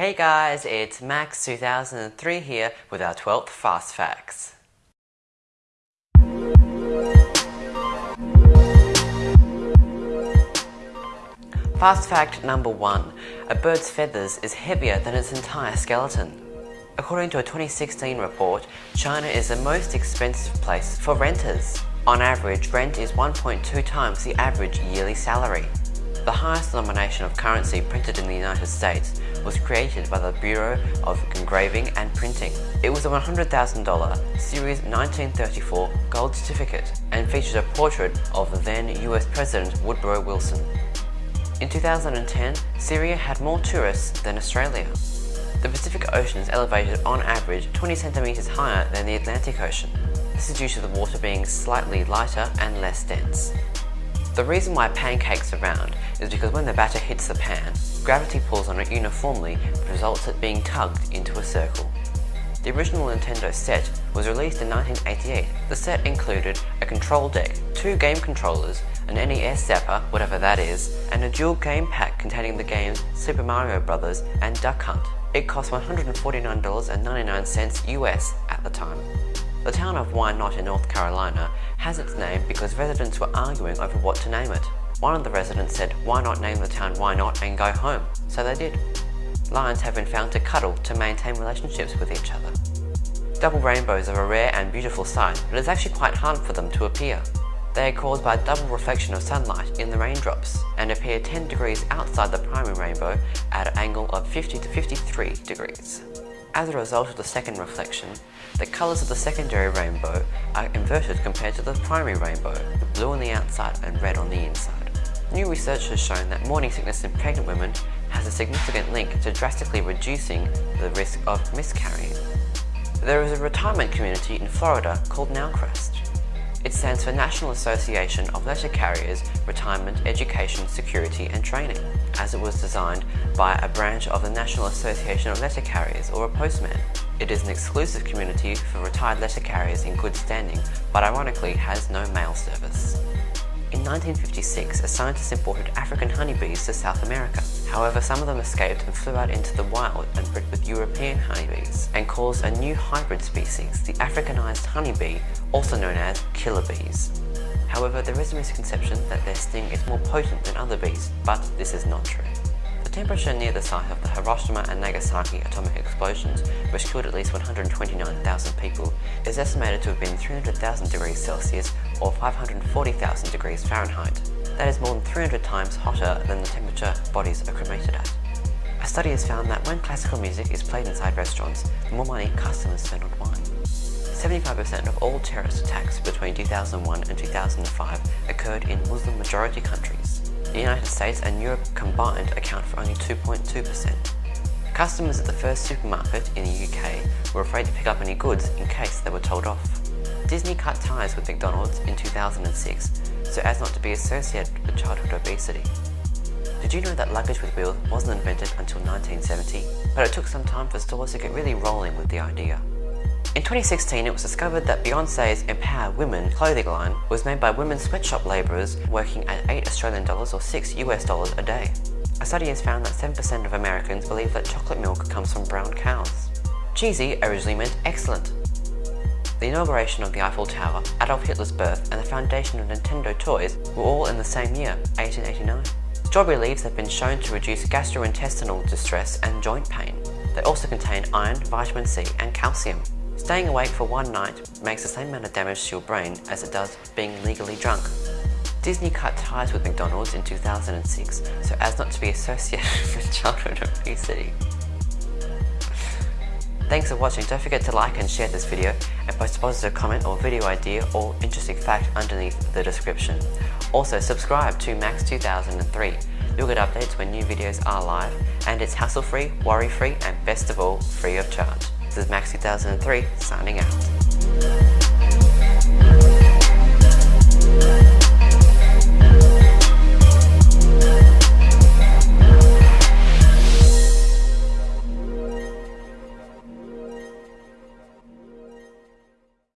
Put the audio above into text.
Hey guys, it's Max 2003 here with our 12th Fast Facts. Fast fact number one, a bird's feathers is heavier than its entire skeleton. According to a 2016 report, China is the most expensive place for renters. On average, rent is 1.2 times the average yearly salary. The highest denomination of currency printed in the United States was created by the Bureau of Engraving and Printing. It was a $100,000 Series 1934 gold certificate and featured a portrait of then US President Woodrow Wilson. In 2010, Syria had more tourists than Australia. The Pacific Ocean is elevated on average 20 centimeters higher than the Atlantic Ocean. This is due to the water being slightly lighter and less dense. The reason why pancakes are round is because when the batter hits the pan, gravity pulls on it uniformly which results it being tugged into a circle. The original Nintendo set was released in 1988. The set included a control deck, two game controllers, an NES zapper, whatever that is, and a dual game pack containing the games Super Mario Bros. and Duck Hunt. It cost $149.99 US at the time. The town of Whynot in North Carolina has its name because residents were arguing over what to name it. One of the residents said, why not name the town Why Not and go home? So they did. Lions have been found to cuddle to maintain relationships with each other. Double rainbows are a rare and beautiful sight, but it's actually quite hard for them to appear. They are caused by double reflection of sunlight in the raindrops and appear 10 degrees outside the primary rainbow at an angle of 50 to 53 degrees. As a result of the second reflection, the colours of the secondary rainbow are inverted compared to the primary rainbow, with blue on the outside and red on the inside. New research has shown that morning sickness in pregnant women has a significant link to drastically reducing the risk of miscarrying. There is a retirement community in Florida called Nalcrest. It stands for National Association of Letter Carriers, Retirement, Education, Security and Training, as it was designed by a branch of the National Association of Letter Carriers, or a postman. It is an exclusive community for retired letter carriers in good standing, but ironically has no mail service. In 1956, a scientist imported African honeybees to South America. However, some of them escaped and flew out into the wild and bred with European honeybees and caused a new hybrid species, the Africanized honeybee, also known as killer bees. However, there is a misconception that their sting is more potent than other bees, but this is not true. The temperature near the site of the Hiroshima and Nagasaki atomic explosions, which killed at least 129,000 people, is estimated to have been 300,000 degrees Celsius or 540,000 degrees Fahrenheit. That is more than 300 times hotter than the temperature bodies are cremated at. A study has found that when classical music is played inside restaurants, the more money customers spend on wine. 75% of all terrorist attacks between 2001 and 2005 occurred in Muslim majority countries. The United States and Europe combined account for only 2.2%. Customers at the first supermarket in the UK were afraid to pick up any goods in case they were told off. Disney cut ties with McDonald's in 2006 so as not to be associated with childhood obesity. Did you know that luggage with wheels wasn't invented until 1970, but it took some time for stores to get really rolling with the idea? In 2016, it was discovered that Beyonce's Empower Women clothing line was made by women sweatshop labourers working at 8 Australian dollars or 6 US dollars a day. A study has found that 7% of Americans believe that chocolate milk comes from brown cows. Cheesy originally meant excellent. The inauguration of the Eiffel Tower, Adolf Hitler's birth, and the foundation of Nintendo toys were all in the same year, 1889. Strawberry leaves have been shown to reduce gastrointestinal distress and joint pain. They also contain iron, vitamin C, and calcium. Staying awake for one night makes the same amount of damage to your brain as it does being legally drunk. Disney cut ties with McDonald's in 2006 so as not to be associated with childhood obesity. Thanks for watching, don't forget to like and share this video and post a positive comment or video idea or interesting fact underneath the description. Also subscribe to Max 2003. You'll get updates when new videos are live and it's hassle free, worry free and best of all free of charge. This is Max 2003 signing out.